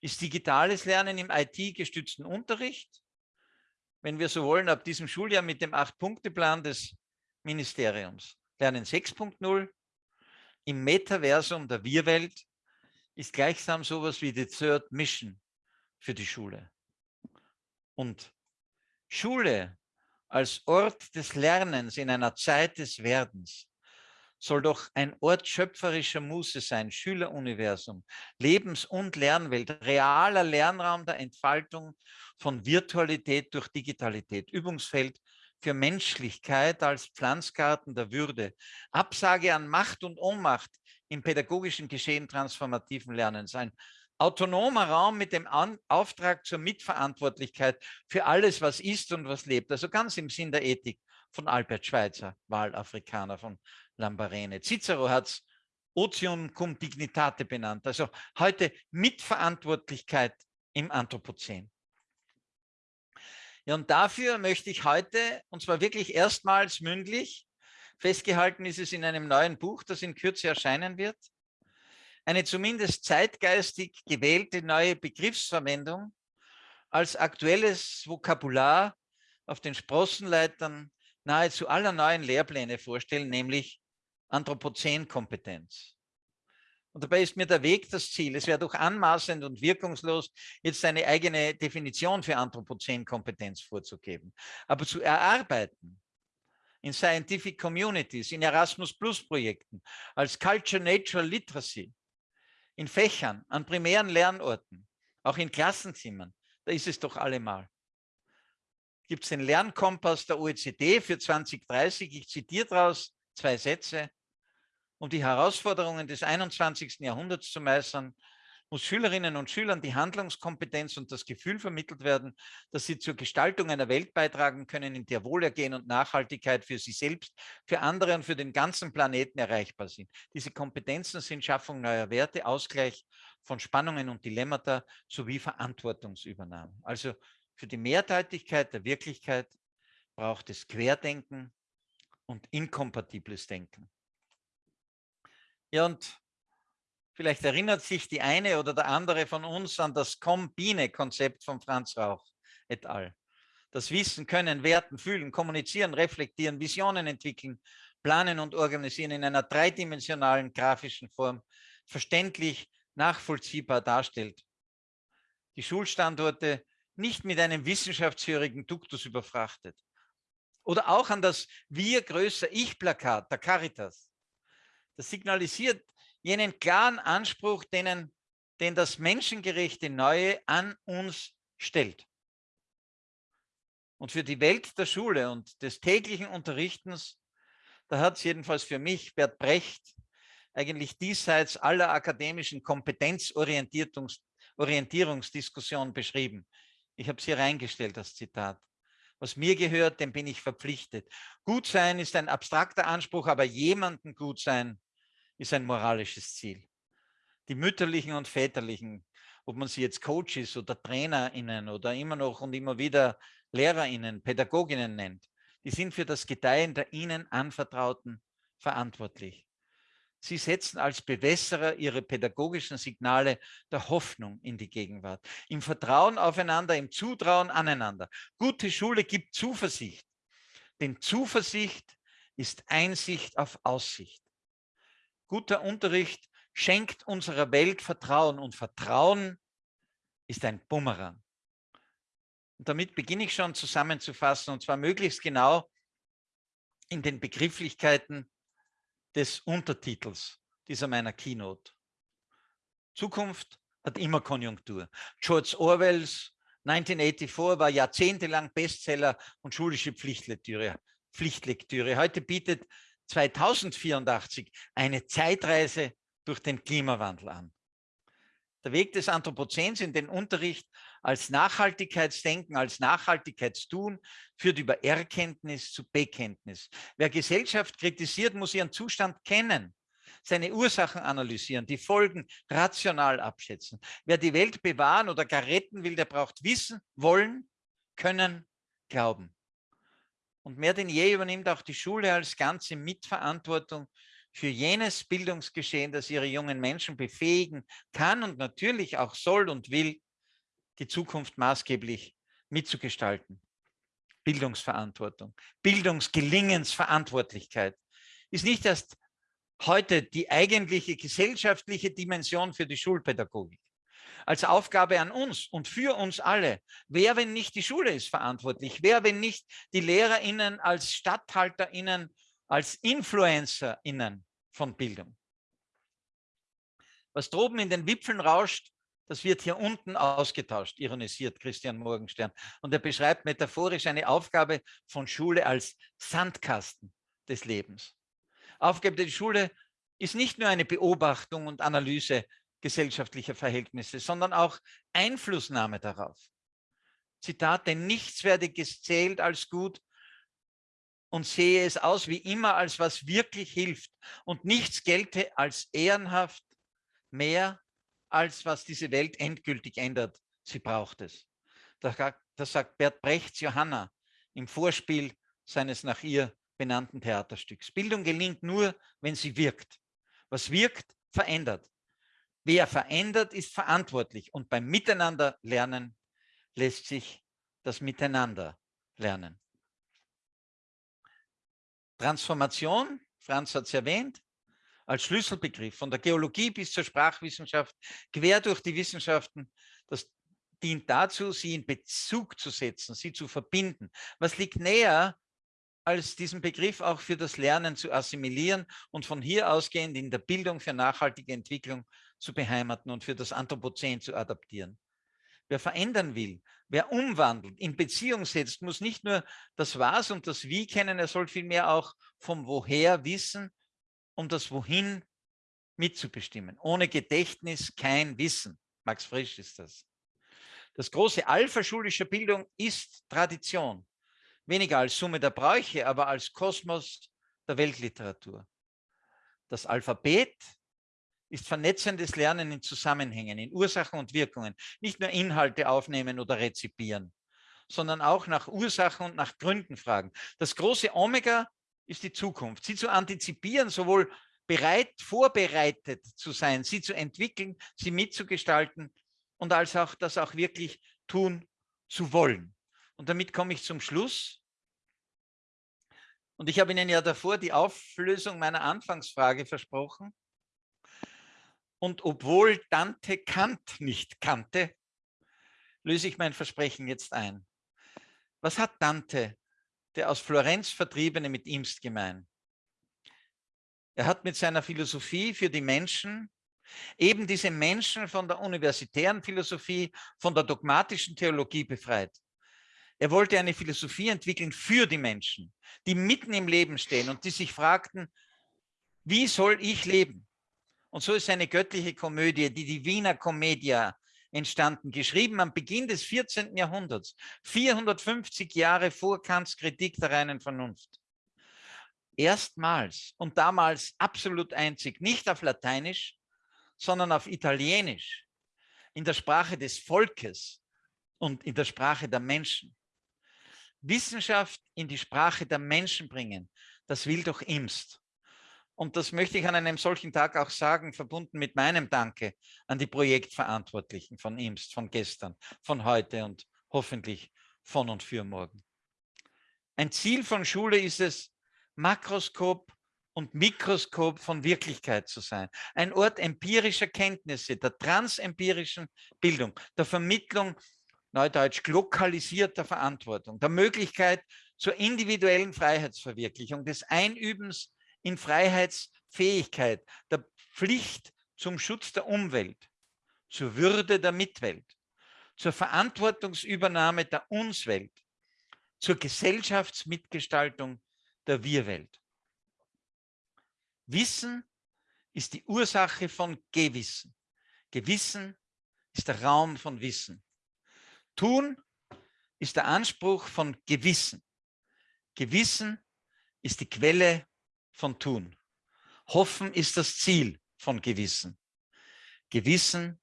ist digitales Lernen im IT-gestützten Unterricht. Wenn wir so wollen, ab diesem Schuljahr mit dem Acht-Punkte-Plan des Ministeriums. Lernen 6.0 im Metaversum der Wir-Welt ist gleichsam sowas wie die Third Mission für die Schule. Und Schule als Ort des Lernens in einer Zeit des Werdens soll doch ein Ort schöpferischer Muße sein, Schüleruniversum, Lebens- und Lernwelt, realer Lernraum der Entfaltung von Virtualität durch Digitalität, Übungsfeld für Menschlichkeit als Pflanzgarten der Würde, Absage an Macht und Ohnmacht im pädagogischen Geschehen transformativen Lernens, ein autonomer Raum mit dem An Auftrag zur Mitverantwortlichkeit für alles, was ist und was lebt. Also ganz im Sinn der Ethik von Albert Schweitzer, Wahlafrikaner von Lambarene. Cicero hat es Otium cum dignitate benannt. Also heute Mitverantwortlichkeit im Anthropozän. Ja, und dafür möchte ich heute, und zwar wirklich erstmals mündlich, festgehalten ist es in einem neuen Buch, das in Kürze erscheinen wird, eine zumindest zeitgeistig gewählte neue Begriffsverwendung als aktuelles Vokabular auf den Sprossenleitern nahezu aller neuen Lehrpläne vorstellen, nämlich Anthropozän-Kompetenz. Und dabei ist mir der Weg das Ziel. Es wäre doch anmaßend und wirkungslos, jetzt eine eigene Definition für Anthropozän-Kompetenz vorzugeben. Aber zu erarbeiten in Scientific Communities, in Erasmus-Plus-Projekten, als Culture Natural Literacy, in Fächern, an primären Lernorten, auch in Klassenzimmern, da ist es doch allemal. Gibt es den Lernkompass der OECD für 2030? Ich zitiere daraus zwei Sätze. Um die Herausforderungen des 21. Jahrhunderts zu meistern, muss Schülerinnen und Schülern die Handlungskompetenz und das Gefühl vermittelt werden, dass sie zur Gestaltung einer Welt beitragen können, in der Wohlergehen und Nachhaltigkeit für sie selbst, für andere und für den ganzen Planeten erreichbar sind. Diese Kompetenzen sind Schaffung neuer Werte, Ausgleich von Spannungen und Dilemmata sowie Verantwortungsübernahme. Also für die Mehrdeutigkeit der Wirklichkeit braucht es Querdenken und inkompatibles Denken. Ja, und Vielleicht erinnert sich die eine oder der andere von uns an das Kombine-Konzept von Franz Rauch et al. Das Wissen, Können, Werten, Fühlen, Kommunizieren, Reflektieren, Visionen entwickeln, planen und organisieren in einer dreidimensionalen grafischen Form verständlich, nachvollziehbar darstellt. Die Schulstandorte nicht mit einem wissenschaftshörigen Duktus überfrachtet. Oder auch an das Wir größer Ich-Plakat der Caritas. Das signalisiert jenen klaren Anspruch, denen, den das menschengerechte Neue an uns stellt. Und für die Welt der Schule und des täglichen Unterrichtens, da hat es jedenfalls für mich Bert Brecht eigentlich diesseits aller akademischen Kompetenzorientierungsdiskussion beschrieben. Ich habe es hier reingestellt, das Zitat. Was mir gehört, dem bin ich verpflichtet. Gut sein ist ein abstrakter Anspruch, aber jemanden gut sein ist ein moralisches Ziel. Die mütterlichen und väterlichen, ob man sie jetzt Coaches oder TrainerInnen oder immer noch und immer wieder LehrerInnen, Pädagoginnen nennt, die sind für das Gedeihen der ihnen Anvertrauten verantwortlich. Sie setzen als Bewässerer ihre pädagogischen Signale der Hoffnung in die Gegenwart, im Vertrauen aufeinander, im Zutrauen aneinander. Gute Schule gibt Zuversicht, denn Zuversicht ist Einsicht auf Aussicht. Guter Unterricht schenkt unserer Welt Vertrauen und Vertrauen ist ein Bumerang. Und damit beginne ich schon zusammenzufassen und zwar möglichst genau in den Begrifflichkeiten des Untertitels dieser meiner Keynote. Zukunft hat immer Konjunktur. George Orwells 1984 war jahrzehntelang Bestseller und schulische Pflichtlektüre. Pflichtlektüre. Heute bietet 2084 eine Zeitreise durch den Klimawandel an. Der Weg des Anthropozäns in den Unterricht als Nachhaltigkeitsdenken, als Nachhaltigkeitstun führt über Erkenntnis zu Bekenntnis. Wer Gesellschaft kritisiert, muss ihren Zustand kennen, seine Ursachen analysieren, die Folgen rational abschätzen. Wer die Welt bewahren oder gar retten will, der braucht Wissen, Wollen, Können, Glauben. Und mehr denn je übernimmt auch die Schule als Ganze Mitverantwortung für jenes Bildungsgeschehen, das ihre jungen Menschen befähigen kann und natürlich auch soll und will, die Zukunft maßgeblich mitzugestalten. Bildungsverantwortung, Bildungsgelingensverantwortlichkeit ist nicht erst heute die eigentliche gesellschaftliche Dimension für die Schulpädagogik. Als Aufgabe an uns und für uns alle. Wer, wenn nicht die Schule ist verantwortlich? Wer, wenn nicht die LehrerInnen als StatthalterInnen als InfluencerInnen von Bildung. Was droben in den Wipfeln rauscht, das wird hier unten ausgetauscht, ironisiert Christian Morgenstern. Und er beschreibt metaphorisch eine Aufgabe von Schule als Sandkasten des Lebens. Aufgabe der Schule ist nicht nur eine Beobachtung und Analyse gesellschaftlicher Verhältnisse, sondern auch Einflussnahme darauf. Zitat, denn nichts werde gezählt als gut, und sehe es aus wie immer als was wirklich hilft und nichts gelte als ehrenhaft mehr als was diese Welt endgültig ändert. Sie braucht es. Das sagt Bert Brechts Johanna im Vorspiel seines nach ihr benannten Theaterstücks. Bildung gelingt nur, wenn sie wirkt. Was wirkt, verändert. Wer verändert, ist verantwortlich. Und beim Miteinander lernen lässt sich das Miteinander lernen. Transformation, Franz hat es erwähnt, als Schlüsselbegriff von der Geologie bis zur Sprachwissenschaft, quer durch die Wissenschaften, das dient dazu, sie in Bezug zu setzen, sie zu verbinden. Was liegt näher, als diesen Begriff auch für das Lernen zu assimilieren und von hier ausgehend in der Bildung für nachhaltige Entwicklung zu beheimaten und für das Anthropozän zu adaptieren. Wer verändern will, wer umwandelt, in Beziehung setzt, muss nicht nur das Was und das Wie kennen, er soll vielmehr auch vom Woher wissen, um das Wohin mitzubestimmen. Ohne Gedächtnis kein Wissen. Max Frisch ist das. Das große Alpha schulischer Bildung ist Tradition. Weniger als Summe der Bräuche, aber als Kosmos der Weltliteratur. Das Alphabet ist vernetzendes Lernen in Zusammenhängen, in Ursachen und Wirkungen. Nicht nur Inhalte aufnehmen oder rezipieren, sondern auch nach Ursachen und nach Gründen fragen. Das große Omega ist die Zukunft. Sie zu antizipieren, sowohl bereit, vorbereitet zu sein, sie zu entwickeln, sie mitzugestalten und als auch das auch wirklich tun zu wollen. Und damit komme ich zum Schluss. Und ich habe Ihnen ja davor die Auflösung meiner Anfangsfrage versprochen. Und obwohl Dante Kant nicht kannte, löse ich mein Versprechen jetzt ein. Was hat Dante, der aus Florenz Vertriebene, mit Imst gemein? Er hat mit seiner Philosophie für die Menschen eben diese Menschen von der universitären Philosophie, von der dogmatischen Theologie befreit. Er wollte eine Philosophie entwickeln für die Menschen, die mitten im Leben stehen und die sich fragten, wie soll ich leben? Und so ist eine göttliche Komödie, die Divina Commedia, entstanden, geschrieben am Beginn des 14. Jahrhunderts, 450 Jahre vor Kants Kritik der reinen Vernunft. Erstmals und damals absolut einzig, nicht auf Lateinisch, sondern auf Italienisch, in der Sprache des Volkes und in der Sprache der Menschen. Wissenschaft in die Sprache der Menschen bringen, das will doch Imst. Und das möchte ich an einem solchen Tag auch sagen, verbunden mit meinem Danke an die Projektverantwortlichen von Imst, von gestern, von heute und hoffentlich von und für morgen. Ein Ziel von Schule ist es, Makroskop und Mikroskop von Wirklichkeit zu sein. Ein Ort empirischer Kenntnisse, der transempirischen Bildung, der Vermittlung, neudeutsch lokalisierter Verantwortung, der Möglichkeit zur individuellen Freiheitsverwirklichung, des Einübens in Freiheitsfähigkeit, der Pflicht zum Schutz der Umwelt, zur Würde der Mitwelt, zur Verantwortungsübernahme der Unswelt, zur Gesellschaftsmitgestaltung der Wir-Welt. Wissen ist die Ursache von Gewissen. Gewissen ist der Raum von Wissen. Tun ist der Anspruch von Gewissen. Gewissen ist die Quelle von Tun. Hoffen ist das Ziel von Gewissen. Gewissen,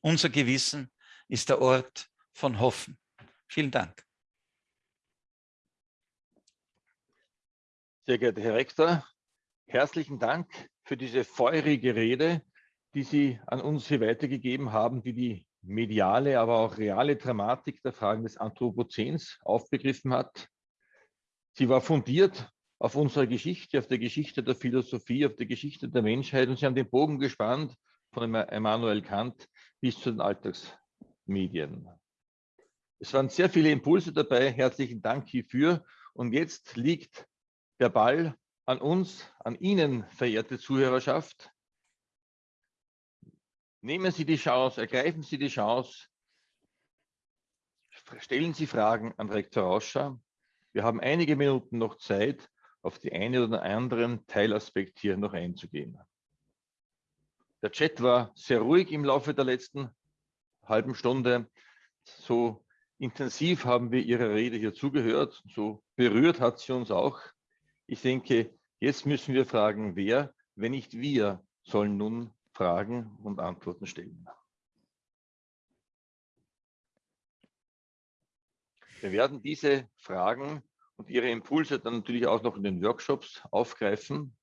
unser Gewissen ist der Ort von Hoffen. Vielen Dank. Sehr geehrter Herr Rektor, herzlichen Dank für diese feurige Rede, die Sie an uns hier weitergegeben haben, die die mediale, aber auch reale Dramatik der Fragen des Anthropozäns aufbegriffen hat. Sie war fundiert auf unserer Geschichte, auf der Geschichte der Philosophie, auf der Geschichte der Menschheit und Sie haben den Bogen gespannt von Immanuel Kant bis zu den Alltagsmedien. Es waren sehr viele Impulse dabei. Herzlichen Dank hierfür. Und jetzt liegt der Ball an uns, an Ihnen, verehrte Zuhörerschaft. Nehmen Sie die Chance, ergreifen Sie die Chance, stellen Sie Fragen an Rektor Rauscher. Wir haben einige Minuten noch Zeit, auf die eine oder anderen Teilaspekt hier noch einzugehen. Der Chat war sehr ruhig im Laufe der letzten halben Stunde. So intensiv haben wir Ihrer Rede hier zugehört. So berührt hat sie uns auch. Ich denke, Jetzt müssen wir fragen, wer, wenn nicht wir, sollen nun Fragen und Antworten stellen. Wir werden diese Fragen und ihre Impulse dann natürlich auch noch in den Workshops aufgreifen.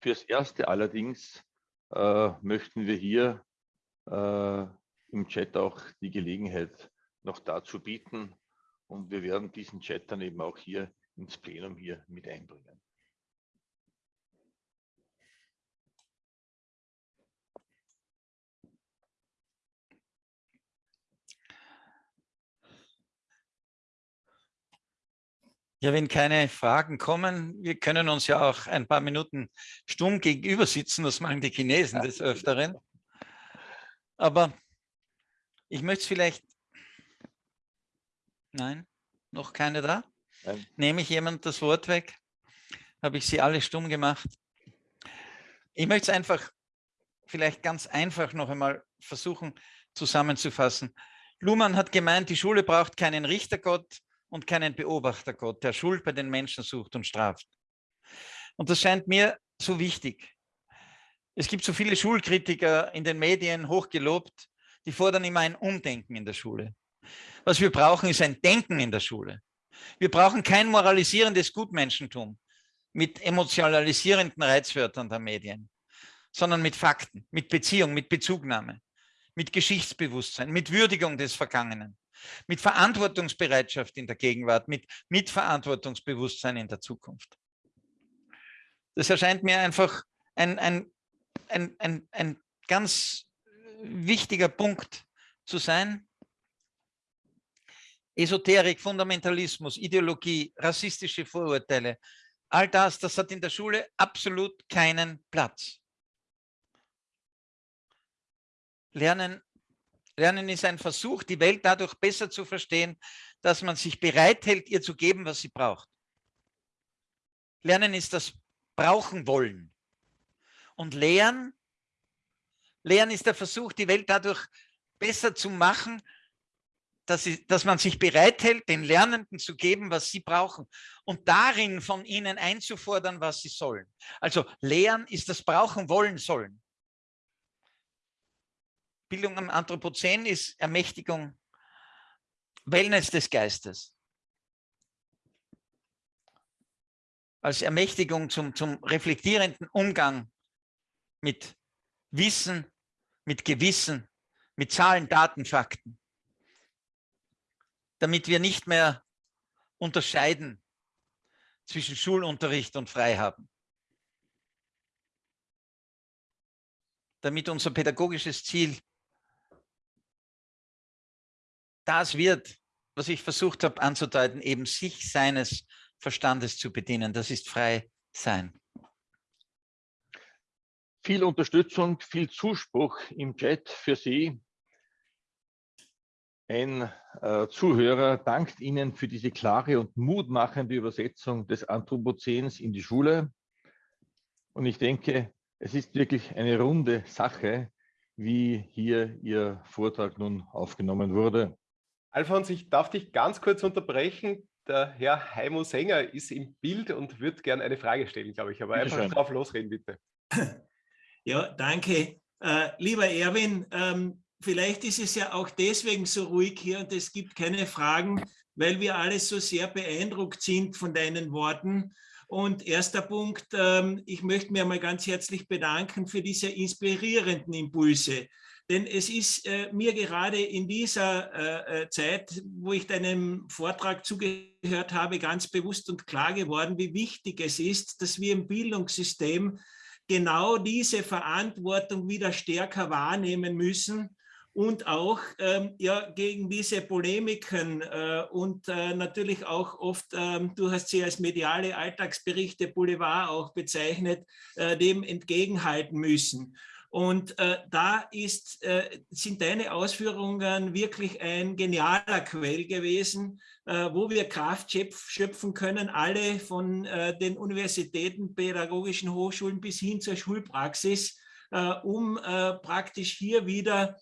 Fürs Erste allerdings äh, möchten wir hier äh, im Chat auch die Gelegenheit noch dazu bieten und wir werden diesen Chat dann eben auch hier ins Plenum hier mit einbringen. Ja, wenn keine Fragen kommen, wir können uns ja auch ein paar Minuten stumm gegenüber sitzen, das machen die Chinesen des Öfteren. Aber ich möchte es vielleicht, nein, noch keine da? Nein. Nehme ich jemand das Wort weg? Habe ich sie alle stumm gemacht? Ich möchte es einfach vielleicht ganz einfach noch einmal versuchen zusammenzufassen. Luhmann hat gemeint, die Schule braucht keinen Richtergott, und keinen Beobachtergott, der Schuld bei den Menschen sucht und straft. Und das scheint mir so wichtig. Es gibt so viele Schulkritiker in den Medien, hochgelobt, die fordern immer ein Umdenken in der Schule. Was wir brauchen, ist ein Denken in der Schule. Wir brauchen kein moralisierendes Gutmenschentum mit emotionalisierenden Reizwörtern der Medien, sondern mit Fakten, mit Beziehung, mit Bezugnahme, mit Geschichtsbewusstsein, mit Würdigung des Vergangenen mit Verantwortungsbereitschaft in der Gegenwart, mit Mitverantwortungsbewusstsein in der Zukunft. Das erscheint mir einfach ein, ein, ein, ein, ein ganz wichtiger Punkt zu sein. Esoterik, Fundamentalismus, Ideologie, rassistische Vorurteile, all das, das hat in der Schule absolut keinen Platz. Lernen, Lernen ist ein Versuch, die Welt dadurch besser zu verstehen, dass man sich bereithält, ihr zu geben, was sie braucht. Lernen ist das Brauchen wollen. Und Lehren, Lehren ist der Versuch, die Welt dadurch besser zu machen, dass, sie, dass man sich bereithält, den Lernenden zu geben, was sie brauchen und darin von ihnen einzufordern, was sie sollen. Also Lehren ist das Brauchen wollen sollen. Bildung am Anthropozän ist Ermächtigung, Wellness des Geistes. Als Ermächtigung zum, zum reflektierenden Umgang mit Wissen, mit Gewissen, mit Zahlen, Daten, Fakten damit wir nicht mehr unterscheiden zwischen Schulunterricht und Freihaben. Damit unser pädagogisches Ziel das wird, was ich versucht habe anzudeuten, eben sich seines Verstandes zu bedienen. Das ist frei sein. Viel Unterstützung, viel Zuspruch im Chat für Sie. Ein äh, Zuhörer dankt Ihnen für diese klare und mutmachende Übersetzung des Anthropozäns in die Schule. Und ich denke, es ist wirklich eine runde Sache, wie hier Ihr Vortrag nun aufgenommen wurde. Alfons, ich darf dich ganz kurz unterbrechen. Der Herr Heimo Sänger ist im Bild und wird gerne eine Frage stellen, glaube ich. Aber bitte einfach schön. drauf losreden, bitte. Ja, danke. Äh, lieber Erwin, ähm, vielleicht ist es ja auch deswegen so ruhig hier und es gibt keine Fragen, weil wir alle so sehr beeindruckt sind von deinen Worten. Und erster Punkt, ähm, ich möchte mir mal ganz herzlich bedanken für diese inspirierenden Impulse. Denn es ist äh, mir gerade in dieser äh, äh Zeit, wo ich deinem Vortrag zugehört habe, ganz bewusst und klar geworden, wie wichtig es ist, dass wir im Bildungssystem genau diese Verantwortung wieder stärker wahrnehmen müssen und auch ähm, ja, gegen diese Polemiken äh, und äh, natürlich auch oft, ähm, du hast sie als mediale Alltagsberichte Boulevard auch bezeichnet, äh, dem entgegenhalten müssen. Und äh, da ist, äh, sind deine Ausführungen wirklich ein genialer Quell gewesen, äh, wo wir Kraft schöpfen können, alle von äh, den Universitäten, pädagogischen Hochschulen bis hin zur Schulpraxis, äh, um äh, praktisch hier wieder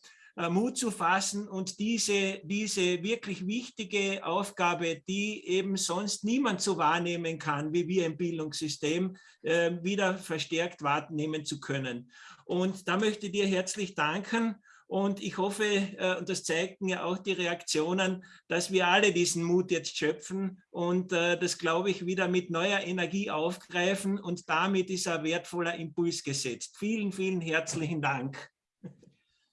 Mut zu fassen und diese, diese wirklich wichtige Aufgabe, die eben sonst niemand so wahrnehmen kann, wie wir im Bildungssystem, äh, wieder verstärkt wahrnehmen zu können. Und da möchte ich dir herzlich danken. Und ich hoffe, äh, und das zeigten ja auch die Reaktionen, dass wir alle diesen Mut jetzt schöpfen und das, glaube ich, wieder mit neuer Energie aufgreifen. Und damit ist ein wertvoller Impuls gesetzt. Vielen, vielen herzlichen Dank.